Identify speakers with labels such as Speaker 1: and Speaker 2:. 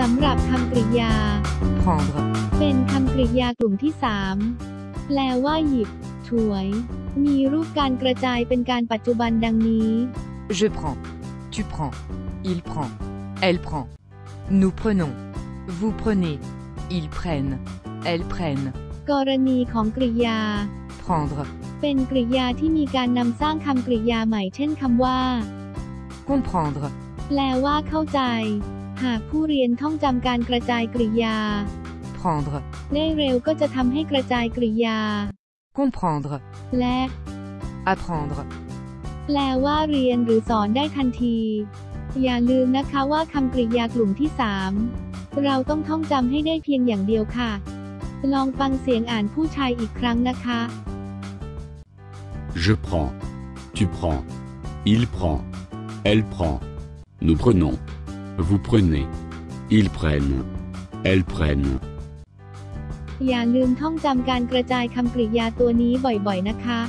Speaker 1: สำหรับคำกริยา
Speaker 2: prendre,
Speaker 1: เป็นคำกริยากลุ่มที่ 3 แปลว่าหยิบ ถวย มีรูปการกระจายเป็นการปัจจุบันดังนี้
Speaker 2: je prends, tu prends, il prend, elle prend, nous prenons, vous prenez, ils prennent, elles prennent,
Speaker 1: กรณีของกริยา
Speaker 2: prendre,
Speaker 1: เป็นกริยาที่มีการนำสร้างคำกริยาใหม่เช่นคำว่า
Speaker 2: comprendre,
Speaker 1: แปลว่าเข้าใจ หากผู้เรียนท่องจำการกระจายกริยา
Speaker 2: prendre,
Speaker 1: ได้เร็วก็จะทำให้กระจายกริยา
Speaker 2: comprendre,
Speaker 1: และ
Speaker 2: apprendre,
Speaker 1: แปลว่าเรียนหรือสอนได้ทันที อย่าลืมนะคะว่าคำกริยากลุ่มที่ 3 เราต้องท่องจำให้ได้เพียงอย่างเดียวค่ะ ลองฟังเสียงอ่านผู้ชายอีกครั้งนะคะ
Speaker 3: Je prends. Tu prends. Il prend. Elle prend. Nous prenons. Vous prenez. Ils prennent. Elles prennent.
Speaker 1: อย่าลืมท่องจำการกระจายคำกริยาตัวนี้บ่อยๆ นะคะ